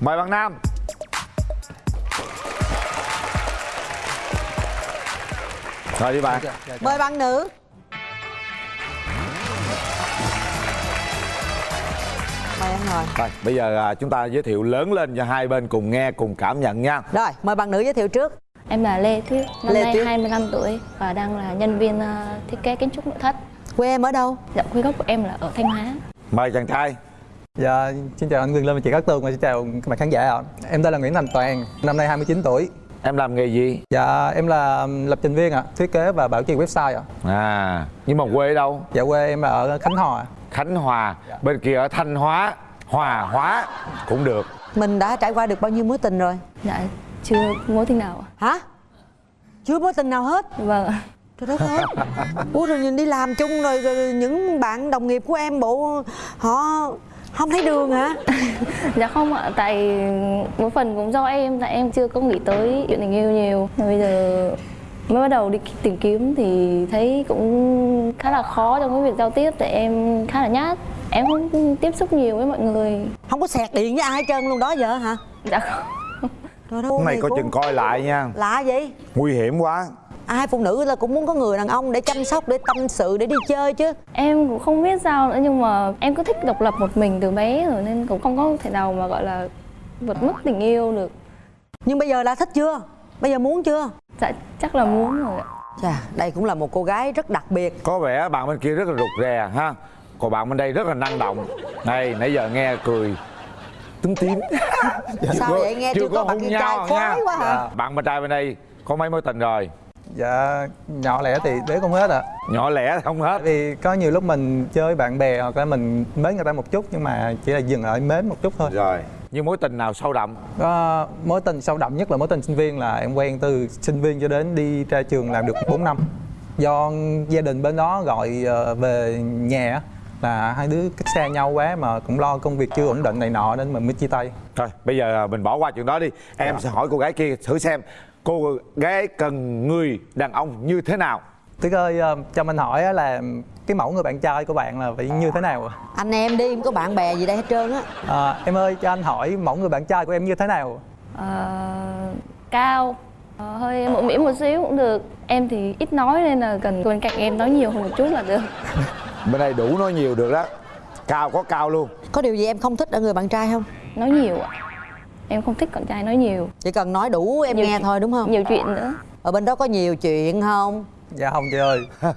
mời bạn nam. Rồi đi bạn. Mời bạn nữ. Mời anh ngồi. Rồi bây giờ à, chúng ta giới thiệu lớn lên cho hai bên cùng nghe cùng cảm nhận nha. Rồi mời bạn nữ giới thiệu trước. Em là Lê Tuyết, năm Lê nay Tuyết. 25 tuổi và đang là nhân viên ờ, thiết kế kiến trúc nội thất. quê em ở đâu? Dạ, quê gốc của em là ở Thanh Hóa. mời chàng trai Dạ, xin chào anh Quyền Linh và chị Cát Tường và xin chào các bạn khán giả ạ. Em tên là Nguyễn Thành Toàn, năm nay 29 tuổi. em làm nghề gì Dạ, em là lập trình viên ạ, thiết kế và bảo trì website ạ. à nhưng mà quê ở đâu Dạ quê em là ở Khánh Hòa. khánh hòa bên kia ở thanh hóa hòa hóa cũng được mình đã trải qua được bao nhiêu mối tình rồi Dạ, chưa mối tình nào. ạ. hả chưa mối tình nào hết Vâng, trời đất ơi ủa rồi nhìn đi làm chung rồi, rồi những bạn đồng nghiệp của em bộ họ không thấy đường hả dạ không ạ, tại một phần cũng do em, tại em chưa có nghĩ tới chuyện tình yêu nhiều. Bây giờ mới bắt đầu đi tìm kiếm thì thấy cũng khá là khó trong cái việc giao tiếp tại em khá là nhát. Em không tiếp xúc nhiều với mọi người. không có sẹt điện với ai hết trơn luôn đó giờ hả Dạ không. trời đất ơi, coi cô- chừng coi lại nha lạ vậy nguy hiểm quá ai phụ nữ là cũng muốn có người đàn ông để chăm sóc để tâm sự để đi chơi chứ. Em cũng không biết sao nữa nhưng mà em cứ thích độc lập một mình từ bé rồi nên cũng không có thể nào mà gọi là vượt mức tình yêu được. nhưng bây giờ là thích chưa? Bây giờ muốn chưa? Dạ chắc là muốn rồi ạ. chà đây cũng là một cô gái rất đặc biệt. Có vẻ bạn bên kia rất là rụt rè ha? Còn bạn bên đây rất là năng động. Này nãy giờ nghe cười túm tím. Sao vậy? Nghe chưa có bạn hôn kia nhau trai khoái quá hả? Bạn bên trai bên đây có mấy mối tình rồi Dạ, nhỏ lẻ thì đếm không hết ạ. nhỏ lẻ không hết vì có nhiều lúc mình chơi bạn bè hoặc là mình mến người ta một chút nhưng mà chỉ là dừng lại mến một chút thôi. rồi nhưng mối tình nào sâu đậm Có mối tình sâu đậm nhất là mối tình sinh viên là em quen từ sinh viên cho đến đi ra trường làm được 4 năm. Do gia đình bên đó gọi ờ, về nhà là hai đứa cách xa nhau quá mà cũng lo công việc chưa ổn định này nọ nên mình mới chia tay. Thôi bây giờ mình bỏ qua chuyện đó đi Em Dạ. sẽ hỏi cô gái kia thử xem Cô gái cần người đàn ông như thế nào Tuyết ơi, ờ, cho mình hỏi á là cái mẫu người bạn trai của bạn là phải như thế nào ạ? anh em đi không có bạn bè gì đây hết trơn á À, em ơi, cho anh hỏi mẫu người bạn trai của em như thế nào? Ờ, cao, ờ, hơi mũm mĩm một xíu cũng được. Em thì ít nói nên là cần bên cạnh em nói nhiều hơn một chút là được. Bên đây đủ nói nhiều được đó Cao có cao luôn có điều gì em không thích ở người bạn trai không Nói nhiều ạ. Em không thích con trai nói nhiều. chỉ cần nói đủ em Nhiều nghe chuyện- thôi đúng không Nhiều chuyện nữa. ở bên đó có nhiều chuyện không Dạ không chị ơi.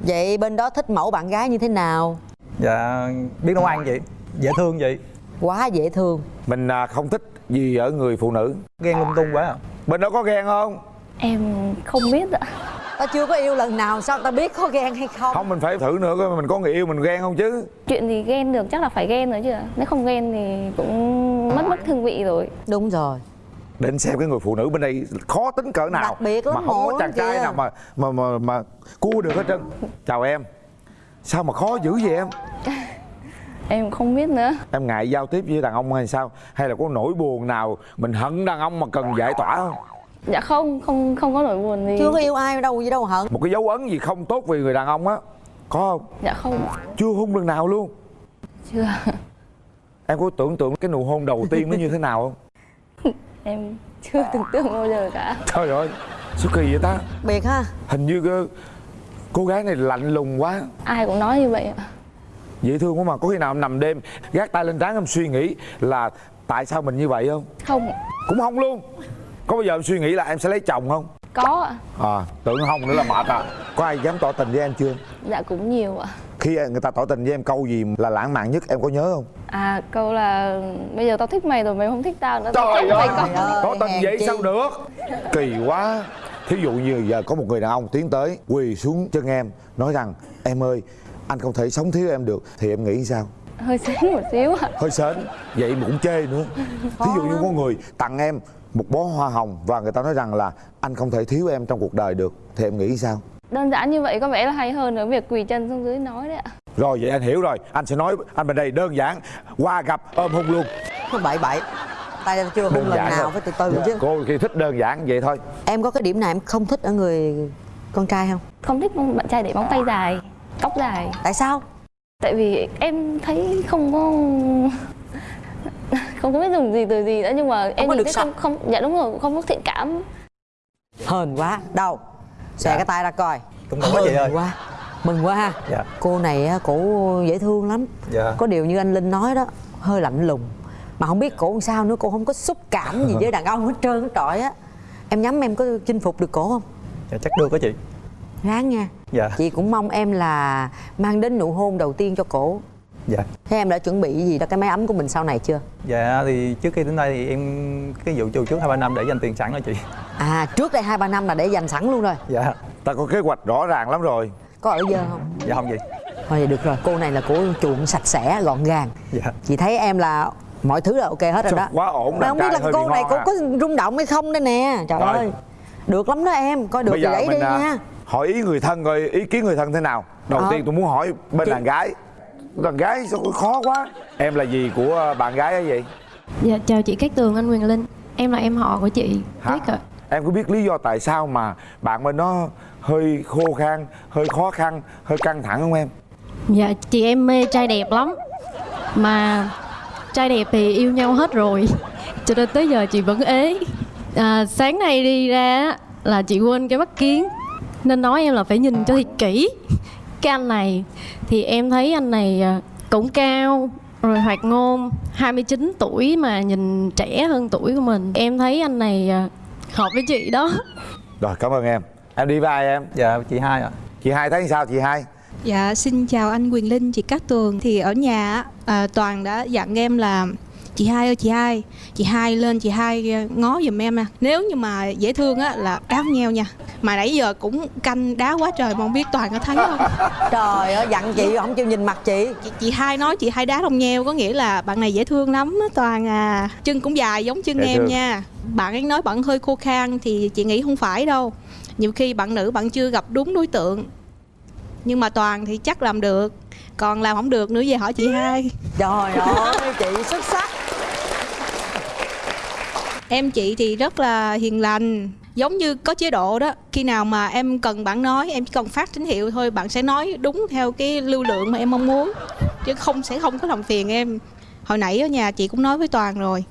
vậy bên đó thích mẫu bạn gái như thế nào Dạ biết nấu ăn vậy, dễ thương vậy. quá dễ thương Mình à, không thích gì ở người phụ nữ Ghen lung tung quá à. Bên đó có ghen không? Em không biết ạ. ta chưa có yêu lần nào sao ta biết có ghen hay không Không mình phải thử nữa coi mình có người yêu mình ghen không chứ Chuyện gì ghen được chắc là phải ghen rồi chứ. Nếu không ghen thì cũng mất mất hương vị rồi. đúng rồi Định xem cái người phụ nữ bên đây khó tính cỡ nào Đặc biệt lắm, Mà không có chàng lắm trai kìa. nào mà mà mà, mà cua được hết trơn Chào em Sao mà khó dữ vậy em? Em không biết nữa. Em ngại giao tiếp với đàn ông hay sao? Hay là có nỗi buồn nào mình hận đàn ông mà cần giải tỏa không? Dạ không, không không có nỗi buồn gì. chưa có yêu ai đâu gì đâu hận Một cái dấu ấn gì không tốt về người đàn ông á Có không? Dạ không. Chưa hôn lần nào luôn Chưa. Em có tưởng tượng cái nụ hôn đầu tiên nó như thế nào không? Em chưa tưởng tượng bao giờ cả. Trời ơi Sao kỳ vậy ta biệt ha Hình như cái cô gái này lạnh lùng quá Ai cũng nói như vậy ạ. Dễ thương quá mà Có khi nào em nằm đêm Gác tay lên trán em suy nghĩ là Tại sao mình như vậy không? Không. Cũng không luôn Có bao giờ em suy nghĩ là em sẽ lấy chồng không? Có ạ. À tưởng không nữa là mệt à Có ai dám tỏ tình với em chưa? Dạ cũng nhiều ạ. Khi người ta tỏ tình với em câu gì là lãng mạn nhất em có nhớ không? À câu là bây giờ tao thích mày rồi mày không thích tao nữa. tao Trời mày ơi. tình hèn vậy chi. sao được? Kỳ quá. Thí dụ như giờ có một người đàn ông tiến tới Quỳ xuống chân em Nói rằng em ơi anh không thể sống thiếu em được. Thì em nghĩ sao? Hơi xính một xíu ạ. hơi sến? Vậy mà cũng chê nữa. Thí dụ như có người tặng em một bó hoa hồng và người ta nói rằng là anh không thể thiếu em trong cuộc đời được. Thì em nghĩ sao? Đơn giản như vậy có vẻ là hay hơn ở việc quỳ chân xuống dưới nói đấy ạ. Rồi vậy anh hiểu rồi. Anh sẽ nói anh bên đây đơn giản. Qua gặp ôm hôn luôn. Nó bậy bậy. Tay ta chưa hôn đơn lần nào thôi. phải từ từ Dạ, chứ. cô khi thích đơn giản vậy thôi. Em có cái điểm nào em không thích ở người con trai không? Không thích bạn trai để móng tay dài, tóc dài. tại sao? Tại vì em thấy không có không có biết dùng gì từ gì nữa nhưng mà em nhìn được thấy không không dạ đúng rồi không có thiện cảm. Hên quá. Đâu? Xòe cái tay ra coi. Cũng không có chị ơi. Quá mừng quá ha. Dạ. cô này á, cổ dễ thương lắm. Dạ. có điều như anh linh nói đó hơi lạnh lùng. Mà không biết cổ làm sao nữa cô không có xúc cảm gì với đàn ông hết trơn hết trọi á. Em nhắm em có chinh phục được cổ không? Dạ chắc được đó chị. Ráng nha. Dạ. chị cũng mong em là mang đến nụ hôn đầu tiên cho cổ. Dạ. Thế em đã chuẩn bị gì cho cái máy ấm của mình sau này chưa? Dạ thì trước khi đến đây thì em cái vụ trù trước hai ba năm để dành tiền sẵn rồi chị. À trước đây hai ba năm là để dành sẵn luôn rồi. Dạ. Ta có kế hoạch rõ ràng lắm rồi có ở dơ không? Dạ không gì. Thôi được rồi cô này là cô chuộng sạch sẽ gọn gàng. Dạ. Chị thấy em là mọi thứ là ok hết rồi đó. quá ổn, mà không biết là cô này cô à. có rung động hay không đây nè. Trời Rồi. ơi. Được lắm đó em coi được bây thì lấy đi à, nha. hỏi ý người thân coi ý kiến người thân thế nào? Đầu Ờ. tiên tôi muốn hỏi bên Chị- đàn gái. Đàn gái sao khó quá? Em là gì của bạn gái ấy vậy? Dạ chào chị Cát Tường anh Quyền Linh. Em là em họ của chị Hả? Tuyết ạ em có biết lý do tại sao mà bạn bên nó hơi khô khan hơi khó khăn hơi căng thẳng không em? Dạ chị em mê trai đẹp lắm. Mà trai đẹp thì yêu nhau hết rồi. Cho nên tới giờ chị vẫn ế. À, Sáng nay đi ra là chị quên cái mắt kiến. Nên nói em là phải nhìn cho thiệt kỹ. Cái anh này Thì em thấy anh này à, cũng cao rồi hoạt ngôn 29 tuổi mà nhìn trẻ hơn tuổi của mình. Em thấy anh này à, hợp với chị đó. Rồi cảm ơn em. Em đi với ai em? Dạ chị hai ạ. Chị hai thấy sao chị hai? Dạ, xin chào anh Quyền Linh, chị Cát Tường. Thì ở nhà á, à, Toàn đã dặn em là chị hai ơi chị hai, chị hai lên chị hai ờ, ngó giùm em nè. Nếu như mà dễ thương á là đá nheo nha. Mà nãy giờ cũng canh đá quá trời mà không biết Toàn có thấy không? trời ơi dặn chị không chịu nhìn mặt chị Chị, chị hai nói chị hai đá đồng nheo có nghĩa là bạn này dễ thương lắm á Toàn à. Chân cũng dài giống chân Dễ em thương. nha. Bạn ấy nói bạn hơi khô khan thì chị nghĩ không phải đâu. Nhiều khi bạn nữ bạn chưa gặp đúng đối tượng. Nhưng mà Toàn thì chắc làm được. Còn làm không được nữa về hỏi chị hai. trời ơi chị xuất sắc Em chị thì rất là hiền lành Giống như có chế độ đó Khi nào mà em cần bạn nói Em chỉ cần phát tín hiệu thôi Bạn sẽ nói đúng theo cái lưu lượng mà em mong muốn Chứ không sẽ không có làm phiền em Hồi nãy ở nhà chị cũng nói với Toàn rồi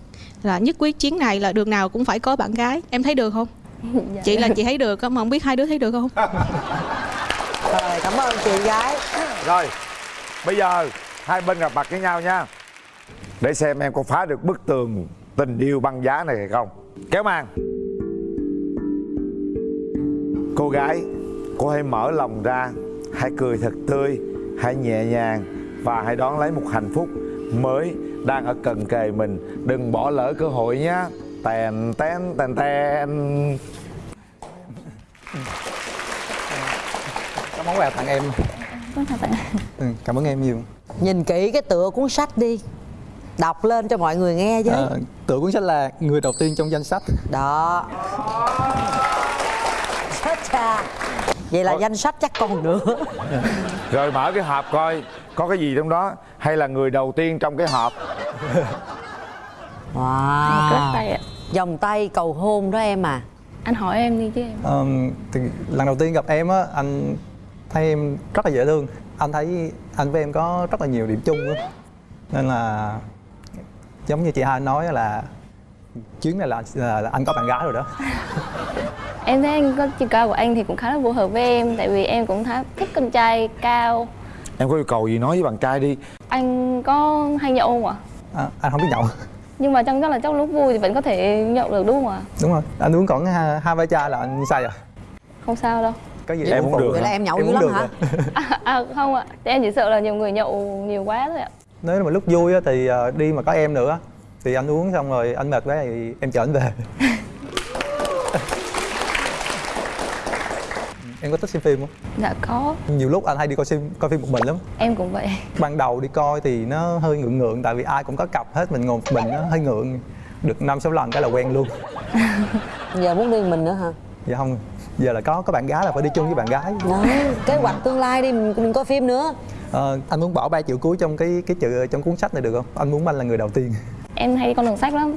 Là nhất quyết chuyến này là đường nào cũng phải có bạn gái Em thấy được không? Dạ. Chị là chị thấy được á, mà không biết hai đứa thấy được không? rồi cảm ơn chị gái rồi bây giờ hai bên gặp mặt với nhau nha để xem em có phá được bức tường tình yêu băng giá này hay không? Kéo màn cô gái cô hãy mở lòng ra hãy cười thật tươi hãy nhẹ nhàng và hãy đón lấy một hạnh phúc mới đang ở cận kề mình. Đừng bỏ lỡ cơ hội nhé tèn ten tèn ten có món quà tặng em. Ừ, cảm ơn em nhiều. Nhìn kỹ cái tựa cuốn sách đi đọc lên cho mọi người nghe chứ. À, tựa cuốn sách là người đầu tiên trong danh sách. Đó. Chết cha. Vậy là Thôi. danh sách chắc còn nữa. Rồi mở cái hộp coi có cái gì trong đó? Hay là người đầu tiên trong cái hộp? Wow. Tay ạ. Vòng tay cầu hôn đó em à. Anh hỏi em đi chứ em. Ờm, thì lần đầu tiên gặp em á anh thấy em rất là dễ thương. Anh thấy anh với em có rất là nhiều điểm chung á. Nên là giống như chị hai nói là chuyến này là, là, là anh có bạn gái rồi đó. Em thấy anh có chiều cao của anh thì cũng khá là phù hợp với em tại vì em cũng khá thích con trai cao. Em có yêu cầu gì nói với bạn trai đi. Anh có hay nhậu không ạ? À, anh không biết nhậu. Nhưng mà trong chắc là trong lúc vui thì vẫn có thể nhậu được đúng không ạ? Đúng rồi. Anh uống còn hai, hai ba chai là anh say rồi. Không sao đâu. Có gì Em phụ được vậy là em nhậu Em dữ lắm hả? à, à, không ạ. Em chỉ sợ là nhiều người nhậu nhiều quá thôi ạ nếu mà lúc vui á, thì ờ, đi mà có em nữa thì anh uống xong rồi anh mệt quá thì em chở anh về. Em có thích xem phim không? Dạ có. Nhiều lúc anh hay đi coi phim coi phim một mình lắm. Em cũng vậy. Ban đầu đi coi thì nó hơi ngượng ngượng tại vì ai cũng có cặp hết mình ngồi một mình nó hơi ngượng. Được năm sáu lần cái là quen luôn. Giờ muốn đi mình nữa hả? Dạ không giờ là có có bạn gái là phải đi chung với bạn gái. Đó kế hoạch tương lai đi mình, mình coi phim nữa Ờ, anh muốn bỏ 3 triệu cuối trong cái cái chữ trong cuốn sách này được không? Anh muốn anh là người đầu tiên. Em hay đi con đường sách lắm.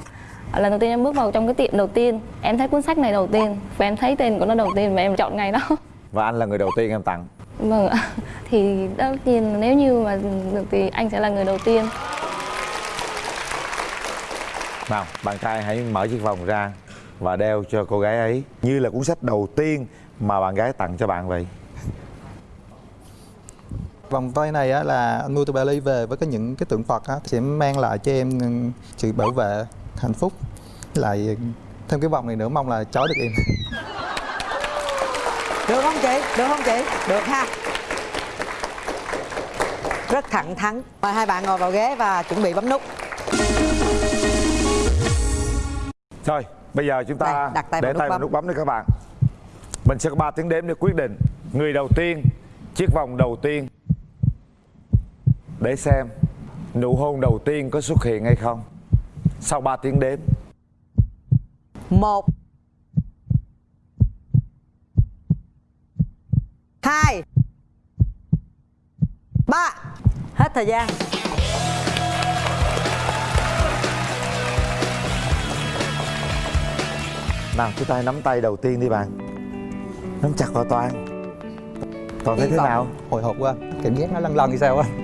Lần đầu tiên em bước vào trong cái tiệm đầu tiên em thấy cuốn sách này đầu tiên và em thấy tên của nó đầu tiên và em chọn ngày đó. Và anh là người đầu tiên em tặng. Vâng ạ. Thì tất nhiên nếu như mà được thì anh sẽ là người đầu tiên. Nào bạn trai hãy mở chiếc vòng ra và đeo cho cô gái ấy. Như là cuốn sách đầu tiên mà bạn gái tặng cho bạn vậy Vòng tay này á, là anh mua từ Bali về với cái những cái tượng Phật á, sẽ mang lại cho em sự bảo vệ, hạnh phúc. Lại thêm cái vòng này nữa mong là chói được em. được không chị được không chị được ha rất thẳng thắn mời hai bạn ngồi vào ghế và chuẩn bị bấm nút Thôi, bây giờ chúng ta Đây, đặt tay để vào nút tay vào bấm. nút bấm đi các bạn. Mình sẽ có 3 tiếng đếm để quyết định người đầu tiên, chiếc vòng đầu tiên. Để xem nụ hôn đầu tiên có xuất hiện hay không. Sau 3 tiếng đếm. một hai ba hết thời gian Nào, chúng ta nắm tay đầu tiên đi bạn. Nắm chặt vào Toàn. Toàn thấy thế nào? Hồi hộp quá, cảm giác nó lăn lăn như sao á.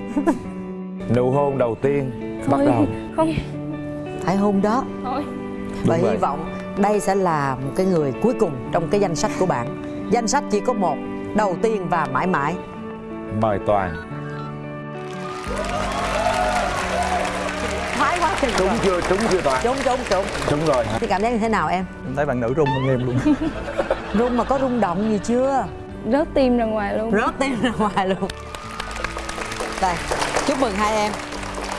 Nụ hôn đầu tiên bắt Thôi, đầu. không. Phải hôn đó. Thôi. Và hy vọng đây sẽ là một cái người cuối cùng trong cái danh sách của bạn. Danh sách chỉ có một đầu tiên và mãi mãi. Mời Toàn. thái quá chừng Trúng chưa? Trúng chưa Toàn? trúng trúng trúng. Trúng rồi. Thì cảm giác như thế nào em? Em thấy bạn nữ rung hơn em luôn. rung mà có rung động gì chưa? Rớt tim ra ngoài luôn. Rớt tim ra ngoài luôn đây chúc mừng hai em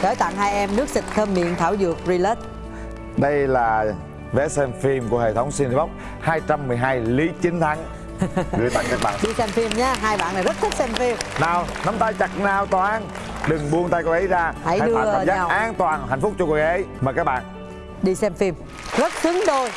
gửi tặng hai em nước xịt thơm miệng thảo dược relax Đây là vé xem phim của hệ thống Cinebox 212 Lý Chính Thắng gửi tặng các bạn. đi xem phim nhé hai bạn này rất thích xem phim Nào, nắm tay chặt nào Toàn. Đừng buông tay cô ấy ra. Hãy tạo đưa cảm giác nhau. an toàn, hạnh phúc cho cô ấy. Mời các bạn. đi xem phim rất xứng đôi